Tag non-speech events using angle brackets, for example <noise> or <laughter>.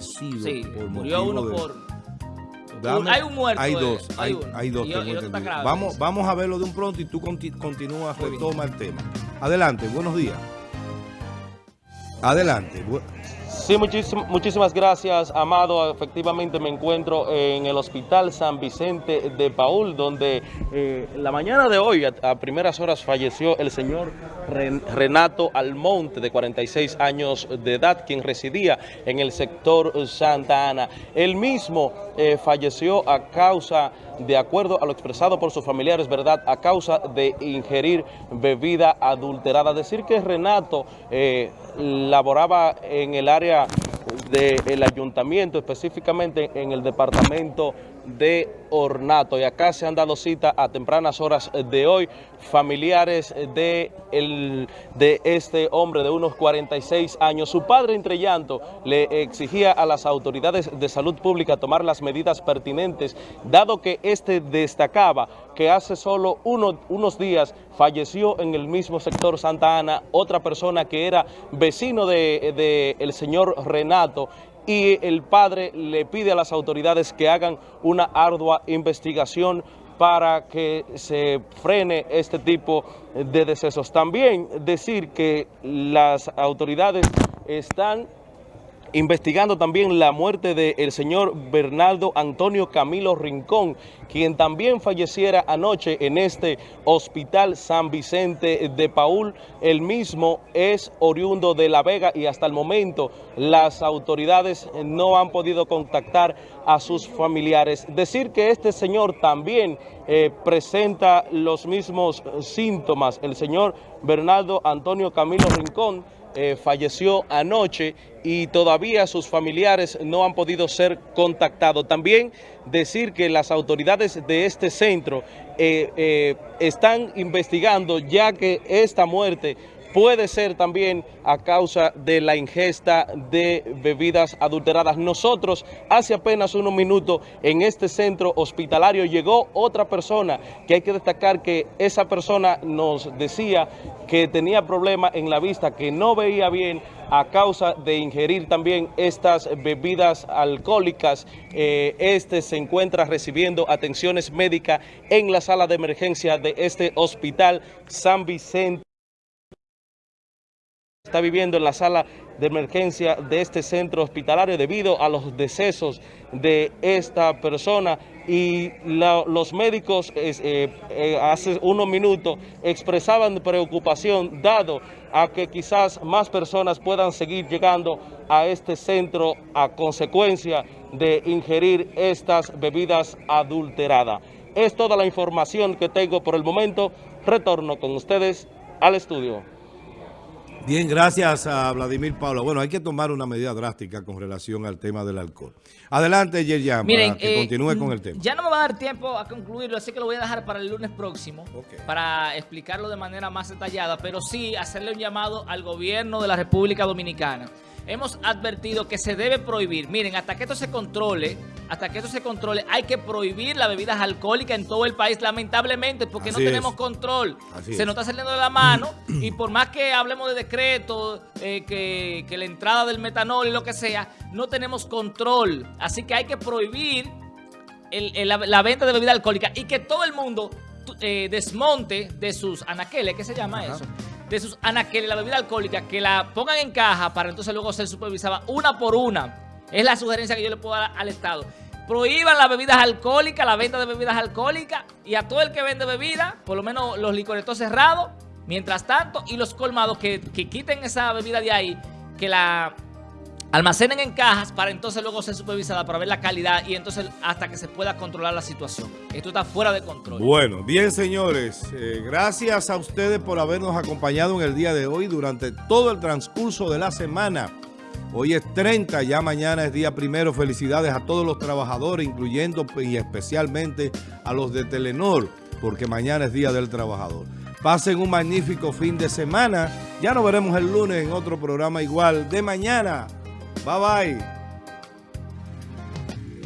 Sí, por murió uno de- por... Dame- hay un muerto. Hay dos, hay, hay dos, Y- grave, Vamos, sí. vamos a verlo de un pronto y tú conti- continúas, retoma el tema. Adelante, buenos días. Adelante. bu- Sí, muchísim- muchísimas gracias, Amado. Efectivamente me encuentro en el Hospital San Vicente de Paul, donde eh, la mañana de hoy, a, primeras horas, falleció el señor Ren- Renato Almonte, de 46 años de edad, quien residía en el sector Santa Ana. Él mismo eh, falleció a causa, de acuerdo a lo expresado por sus familiares, ¿verdad?, a causa de ingerir bebida adulterada. Decir que Renato eh, laboraba en el área del ayuntamiento, específicamente en el departamento de Ornato. Y acá se han dado cita a tempranas horas de hoy familiares de, el, de este hombre de unos 46 años. Su padre, entre llanto, le exigía a las autoridades de salud pública tomar las medidas pertinentes, dado que este destacaba que hace solo uno- unos días falleció en el mismo sector Santa Ana otra persona que era vecino de, de el señor Renato y el padre le pide a las autoridades que hagan una ardua investigación para que se frene este tipo de decesos. También decir que las autoridades están investigando también la muerte del señor Bernardo Antonio Camilo Rincón, quien también falleciera anoche en este hospital San Vicente de Paul. El mismo es oriundo de La Vega y hasta el momento las autoridades no han podido contactar a sus familiares. Decir que este señor también eh, presenta los mismos síntomas, el señor Bernardo Antonio Camilo Rincón, eh, falleció anoche y todavía sus familiares no han podido ser contactados. También decir que las autoridades de este centro eh, eh, están investigando ya que esta muerte puede ser también a causa de la ingesta de bebidas adulteradas. Nosotros hace apenas unos minutos en este centro hospitalario llegó otra persona que hay que destacar que esa persona nos decía que tenía problemas en la vista, que no veía bien a causa de ingerir también estas bebidas alcohólicas. Eh, este se encuentra recibiendo atenciones médicas en la sala de emergencia de este hospital San Vicente viviendo en la sala de emergencia de este centro hospitalario debido a los decesos de esta persona y los médicos eh, eh, hace unos minutos expresaban preocupación dado a que quizás más personas puedan seguir llegando a este centro a consecuencia de ingerir estas bebidas adulteradas. Es toda la información que tengo por el momento. Retorno con ustedes al estudio. Bien, gracias a Vladimir Paula. Bueno, hay que tomar una medida drástica con relación al tema del alcohol. Adelante, Yerjan, Miren, para que eh, continúe con el mm, tema. Ya no me va a dar tiempo a concluirlo, así que lo voy a dejar para el lunes próximo para explicarlo de manera más detallada, pero sí hacerle un llamado al gobierno de la República Dominicana. Hemos advertido que se debe prohibir, miren, hasta que esto se controle, hasta que esto se controle, hay que prohibir las bebidas alcohólicas en todo el país, lamentablemente, porque Así no tenemos es. control. Así se es. nos está saliendo de la mano <clears throat> y por más que hablemos de decreto, eh, que, que la entrada del metanol y lo que sea, no tenemos control. Así que hay que prohibir el- el- la, la venta de bebida alcohólica y que todo el mundo eh, desmonte de sus anaqueles, ¿qué se llama eso? De sus anaqueles, la bebida alcohólica, que la pongan en caja para entonces luego ser supervisada una por una. Es la sugerencia que yo le puedo dar al Estado. Prohíban las bebidas alcohólicas, la venta de bebidas alcohólicas y a todo el que vende bebida, por lo menos los licoretos cerrados, mientras tanto, y los colmados que, que quiten esa bebida de ahí, que la almacenen en cajas para entonces luego ser supervisada para ver la calidad y entonces hasta que se pueda controlar la situación. Esto está fuera de control. Bueno, bien señores, eh, gracias a ustedes por habernos acompañado en el día de hoy durante todo el transcurso de la semana. Hoy es 30, ya mañana es día primero. Felicidades a todos los trabajadores, incluyendo y especialmente a los de Telenor, porque mañana es día del trabajador. Pasen un magnífico fin de semana. Ya nos veremos el lunes en otro programa igual de mañana. Bye bye.